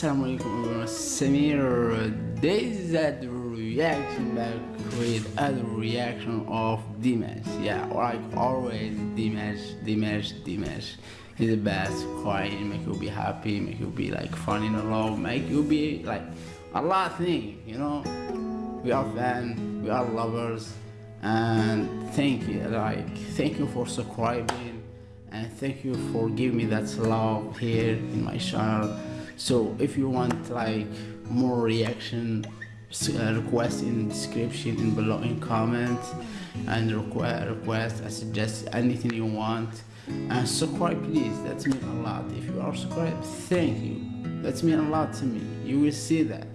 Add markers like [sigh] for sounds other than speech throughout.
hey, assalamu alaikum everyone. Samir, this is reaction back with a reaction of Dimash. Yeah, like always, Dimash, Dimash, Dimash. He's the best, crying, make you be happy, make you be like fun in love, make you be like a lot of things, you know. We are fans, we are lovers, and thank you, like, thank you for subscribing and thank you for giving me that love here in my channel so if you want like more reaction uh, request in description in below in comment and request request I suggest anything you want. And subscribe please. That means a lot. If you are subscribed thank you. That means a lot to me. You will see that.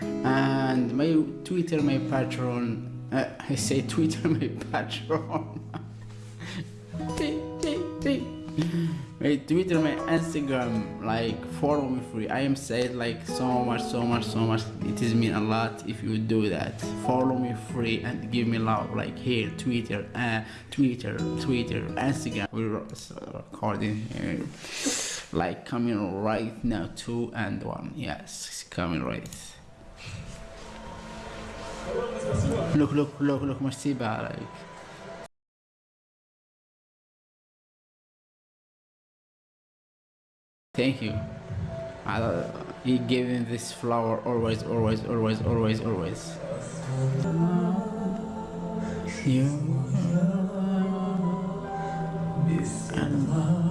And my twitter my Patreon uh, [laughs] i say twitter [laughs] my Patreon [laughs] [laughs] my Twitter, my Instagram, like follow me free. I am saying like so much, so much, so much. It is mean a lot if you do that. Follow me free and give me love. Like here, Twitter, uh, Twitter, Twitter, Instagram. We're recording here. Like coming right now, two and one. Yes, coming right. Look, look, look, look, Masiba, like. Thank you. I, he gave me this flower always, always, always, always, always. You and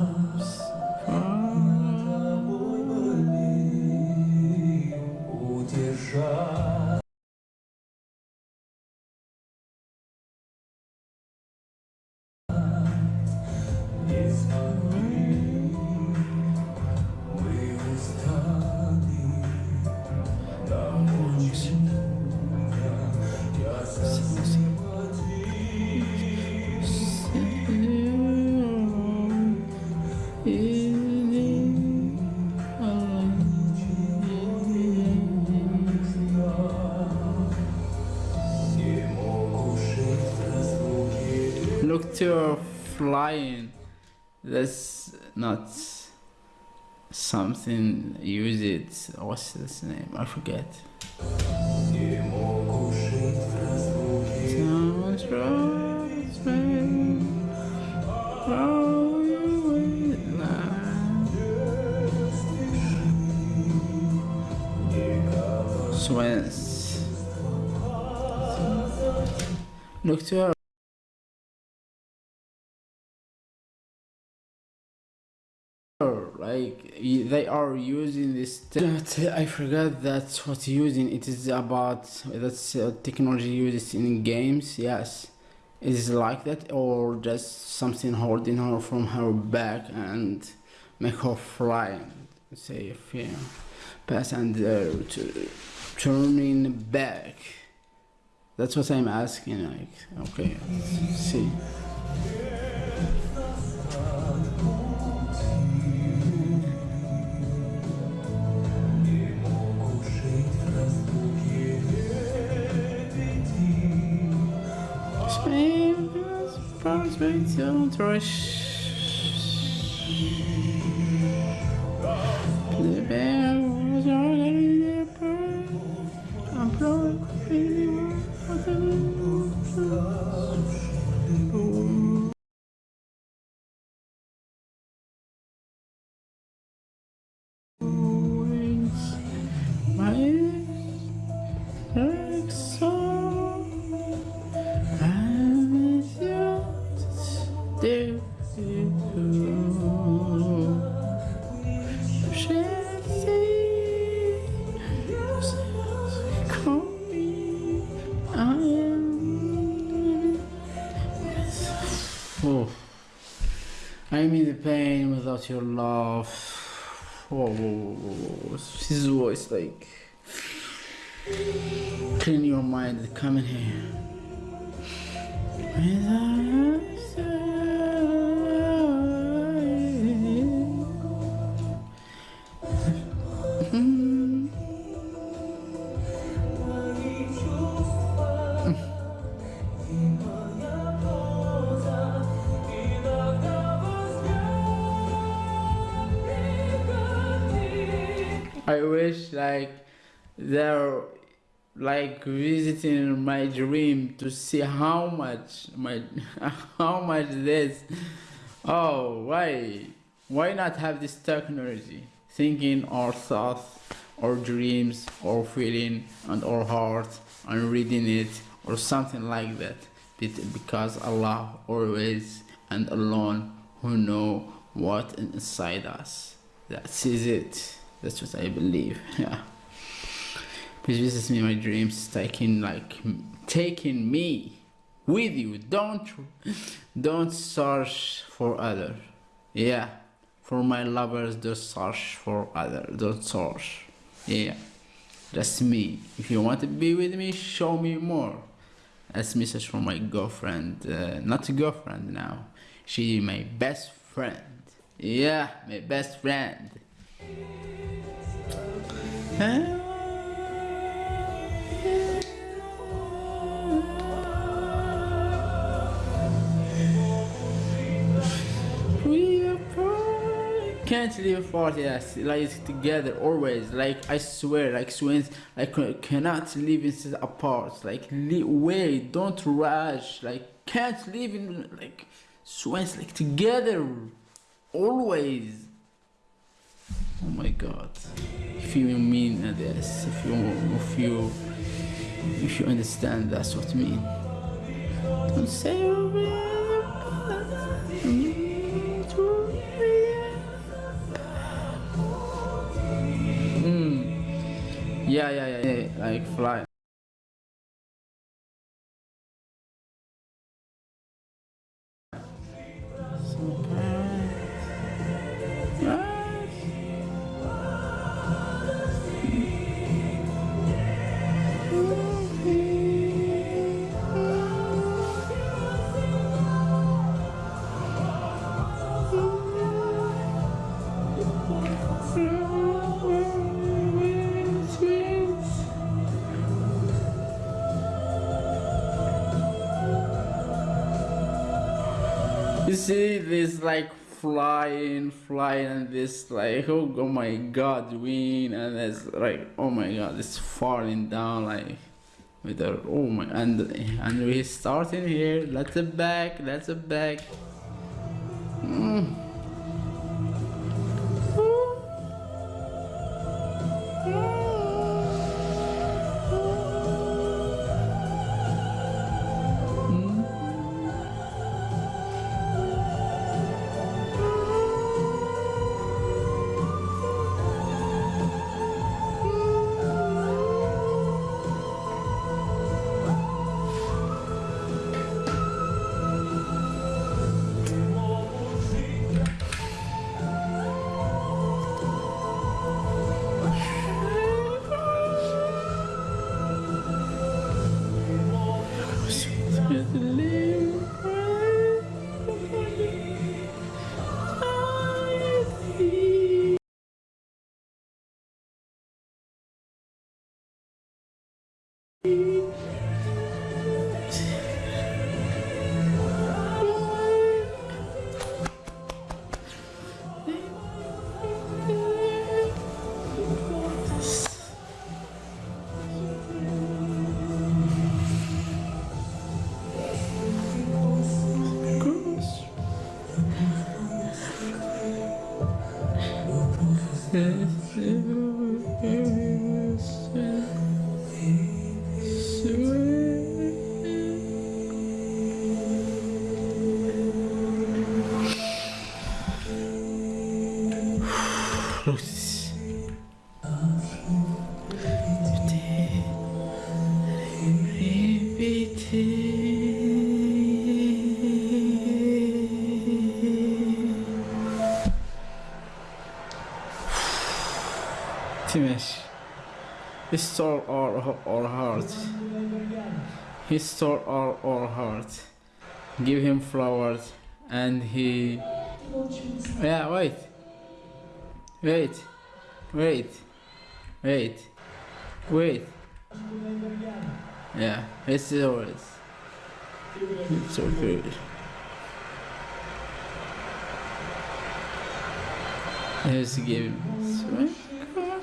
To flying. That's not something. Use it. What's this name? I forget. Someone's rose, oh, like they are using this i forgot that's what using. It is about that's uh, technology used in games yes. Is like that or just something holding her from her back and make her fly say if yeah pass and uh, turning back? That's what i'm asking like okay see Prospect rush. The I'm in the pain without your love. Whoa, whoa, whoa, whoa, whoa. His voice like clean your mind. Come in here. I wish like they're like visiting my dream to see how much my [laughs] how much this oh why why not have this technology? Thinking our thoughts our dreams our feeling and our heart and reading it or something like that. Because allah always and alone who know what inside us. That is it that's what i believe [laughs] yeah Please visit me my dreams, taking like taking me with you. Don't don't search for other. Yeah, for my lovers, don't search for other. Don't search. Yeah, just me. If you want to be with me, show me more. That's message from my girlfriend. Uh, not a girlfriend now. She my best friend. Yeah, my best friend. Can't live apart yes like together always? Like i swear like twins like cannot live inside apart. Like wait don't rush. Like can't live in like twins like together always oh my god. If you mean this if you if you if you understand that's what I mean. Don't say hmm. Yeah, yeah, yeah, yeah, like fly. See this like flying, flying, and this like oh, oh my god, wind, and it's like oh my god, it's falling down like with the oh my and and we starting here. A back. A back. Mm. Dimash. He stole our, our heart. He stole our, our heart. Give him flowers and he... Yeah, wait. Wait. Wait. Wait. Wait. Yeah, it's always. It's so good. Let's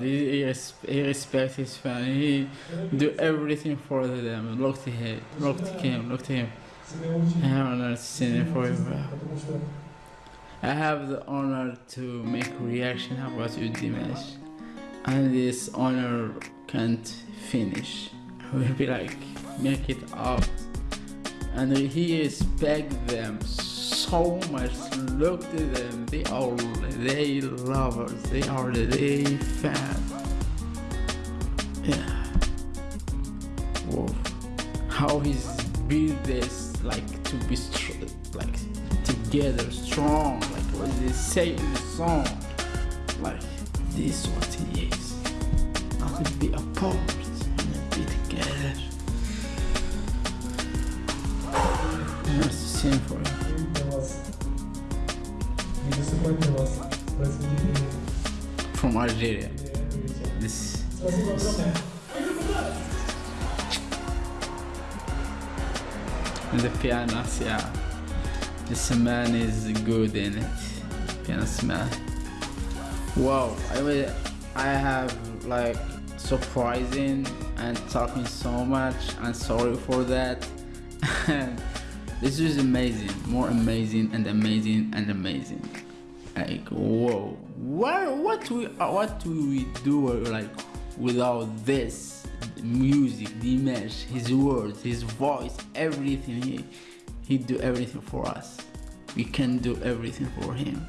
He, he, he his fan. He do everything for them. Look to him. Look to him. Look to him. I have not seen it forever. I have the honor to make reaction about you, Dimash, and this honor can't finish. I will be like, make it out, and he respect them. So much. Look to them. They are they lovers. They are they fan. Yeah. Whoa. How he's built this like to be like together, strong. Like what they say in the song. Like this what he is. Not to be apart and be together. Nice to sing for you. from Algeria. This. this. the piano, yeah. This man is good in it. Piano man. Wow, I mean, I have like surprising and talking so much. I'm sorry for that. [laughs] this is amazing, more amazing and amazing and amazing. Like whoa, what what we uh, what do we do uh, like without this music, the Dimash, his words, his voice, everything. He he do everything for us. We can do everything for him.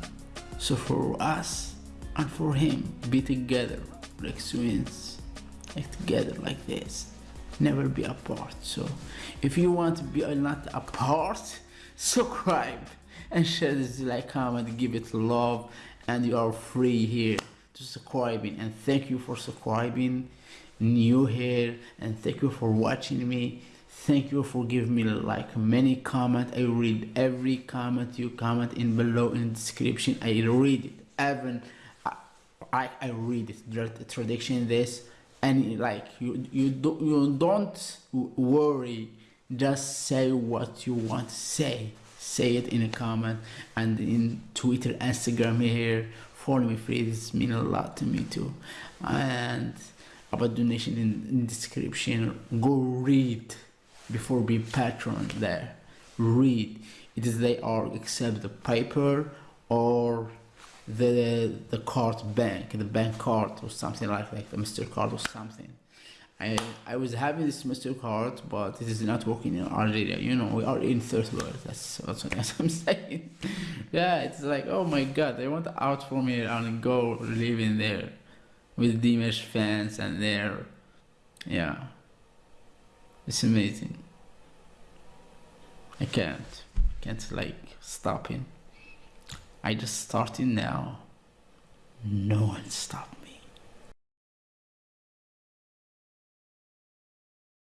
So for us and for him, be together like twins, like together like this. Never be apart. So if you want to be not apart, [laughs] subscribe and share this like comment, give it love, and you are free here to subscribing. And thank you for subscribing, new here, and thank you for watching me. Thank you for giving me like many comment. I read every comment you comment in below in description. I read it. Even I, I, read it. Tradition this and like you you don't you don't worry. Just say what you want to say. Say it in a comment and in Twitter, Instagram here. Follow me free. This mean a lot to me too. And about donation in, in description. Go read before be Patreon there. Read. It is they are accept the paper or the the card bank, the bank card or something like like the Mr. Card or something. I I was having this Mr. Card, but it is not working in Algeria. You know, we are in third world. That's that's [laughs] what I'm saying. yeah, it's like oh my god, they want out from here and go live in there with Dimash fans and there. Yeah, it's amazing. I can't, can't like stopping. I just started now. No one stopped